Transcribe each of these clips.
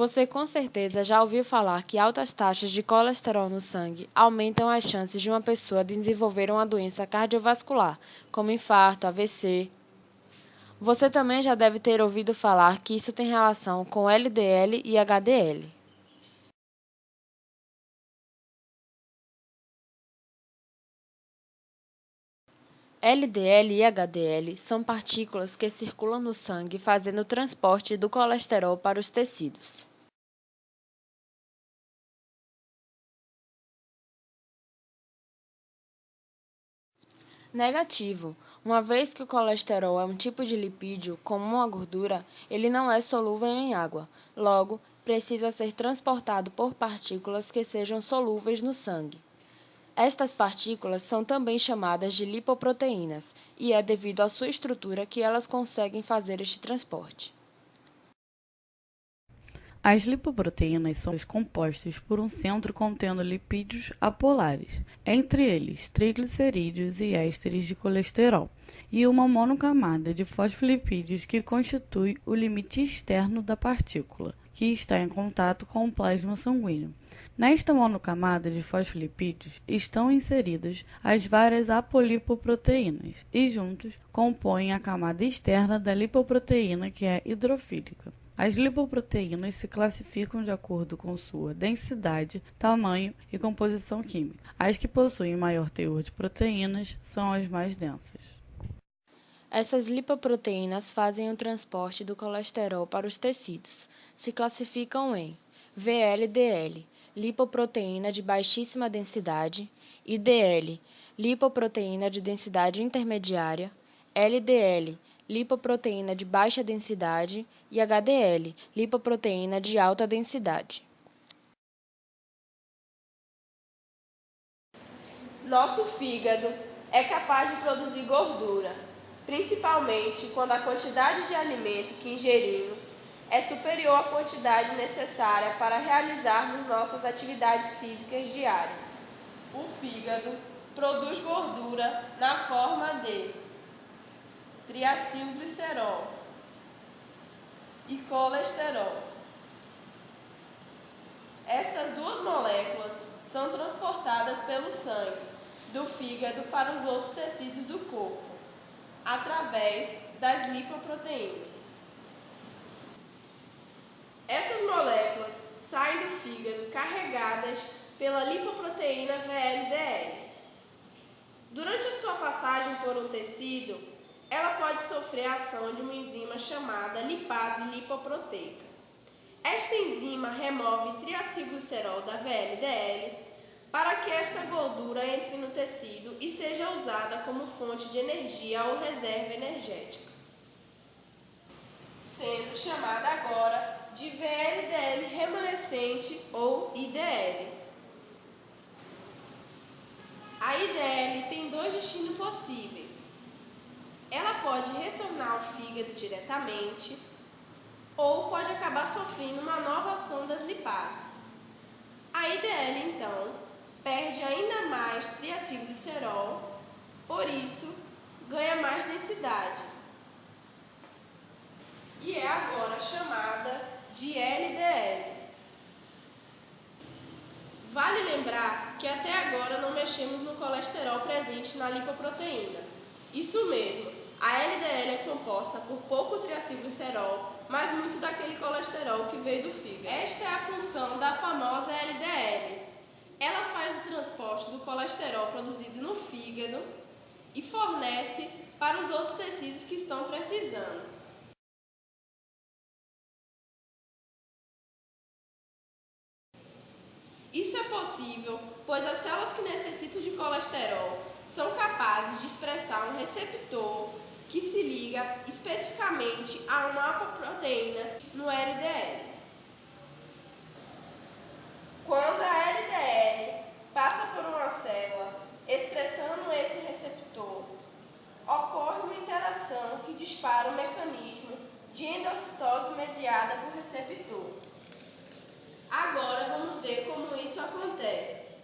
Você com certeza já ouviu falar que altas taxas de colesterol no sangue aumentam as chances de uma pessoa desenvolver uma doença cardiovascular, como infarto, AVC. Você também já deve ter ouvido falar que isso tem relação com LDL e HDL. LDL e HDL são partículas que circulam no sangue fazendo o transporte do colesterol para os tecidos. Negativo. Uma vez que o colesterol é um tipo de lipídio, como uma gordura, ele não é solúvel em água. Logo, precisa ser transportado por partículas que sejam solúveis no sangue. Estas partículas são também chamadas de lipoproteínas, e é devido à sua estrutura que elas conseguem fazer este transporte. As lipoproteínas são compostas por um centro contendo lipídios apolares, entre eles triglicerídeos e ésteres de colesterol, e uma monocamada de fosfolipídios que constitui o limite externo da partícula que está em contato com o plasma sanguíneo. Nesta monocamada de fosfolipídios estão inseridas as várias apolipoproteínas e juntos compõem a camada externa da lipoproteína que é hidrofílica. As lipoproteínas se classificam de acordo com sua densidade, tamanho e composição química. As que possuem maior teor de proteínas são as mais densas. Essas lipoproteínas fazem o transporte do colesterol para os tecidos. Se classificam em VLDL, lipoproteína de baixíssima densidade, IDL, lipoproteína de densidade intermediária, LDL, lipoproteína de baixa densidade e HDL, lipoproteína de alta densidade. Nosso fígado é capaz de produzir gordura principalmente quando a quantidade de alimento que ingerimos é superior à quantidade necessária para realizarmos nossas atividades físicas diárias. O fígado produz gordura na forma de triacilglicerol e colesterol. Estas duas moléculas são transportadas pelo sangue do fígado para os outros tecidos do corpo através das lipoproteínas. Essas moléculas saem do fígado carregadas pela lipoproteína VLDL. Durante a sua passagem por um tecido, ela pode sofrer a ação de uma enzima chamada lipase lipoproteica. Esta enzima remove triacilglicerol da VLDL para que esta gordura entre no tecido e seja usada como fonte de energia ou reserva energética, sendo chamada agora de VLDL remanescente ou IDL. A IDL tem dois destinos possíveis. Ela pode retornar ao fígado diretamente ou pode acabar sofrendo uma nova ação das lipases. A IDL, então, perde ainda mais triacilglicerol, por isso ganha mais densidade. E é agora chamada de LDL. Vale lembrar que até agora não mexemos no colesterol presente na lipoproteína. Isso mesmo, a LDL é composta por pouco triacilglicerol, mas muito daquele colesterol que veio do fígado. Esta é a função da famosa LDL, ela faz o transporte do colesterol produzido no fígado e fornece para os outros tecidos que estão precisando. Isso é possível, pois as células que necessitam de colesterol são capazes de expressar um receptor que se liga especificamente a uma apoproteína no LDL. Quando a LDL passa por uma célula expressando esse receptor, ocorre uma interação que dispara o mecanismo de endocitose mediada por receptor. Agora vamos ver como isso acontece.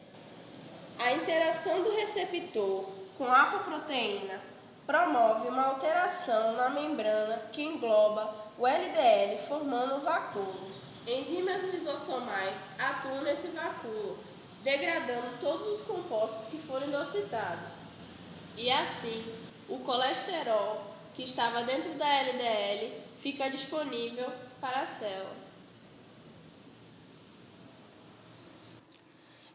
A interação do receptor com a apoproteína promove uma alteração na membrana que engloba o LDL, formando o vacúolo. Enzimas lisossomais atuam nesse vacúolo, degradando todos os compostos que foram endocitados. E assim, o colesterol que estava dentro da LDL fica disponível para a célula.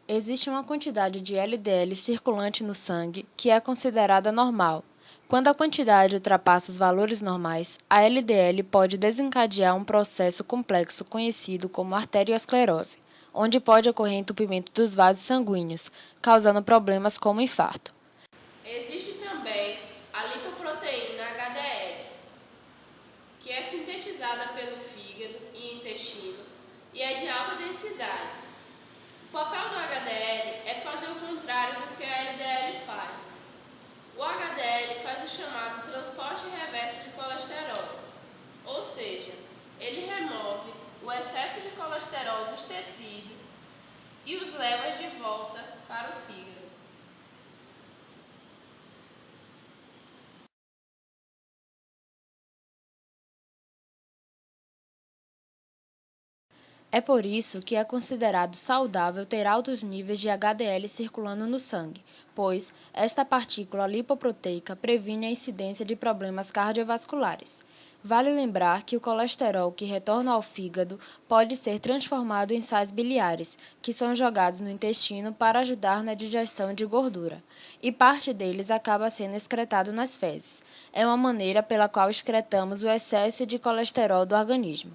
Existe uma quantidade de LDL circulante no sangue que é considerada normal. Quando a quantidade ultrapassa os valores normais, a LDL pode desencadear um processo complexo conhecido como arteriosclerose, onde pode ocorrer entupimento dos vasos sanguíneos, causando problemas como infarto. Existe também a lipoproteína HDL, que é sintetizada pelo fígado e intestino e é de alta densidade o papel do HDL é fazer o contrário do que a LDL faz. O HDL faz o chamado transporte reverso de colesterol, ou seja, ele remove o excesso de colesterol dos tecidos e os leva de volta para o fígado. É por isso que é considerado saudável ter altos níveis de HDL circulando no sangue, pois esta partícula lipoproteica previne a incidência de problemas cardiovasculares. Vale lembrar que o colesterol que retorna ao fígado pode ser transformado em sais biliares, que são jogados no intestino para ajudar na digestão de gordura, e parte deles acaba sendo excretado nas fezes. É uma maneira pela qual excretamos o excesso de colesterol do organismo.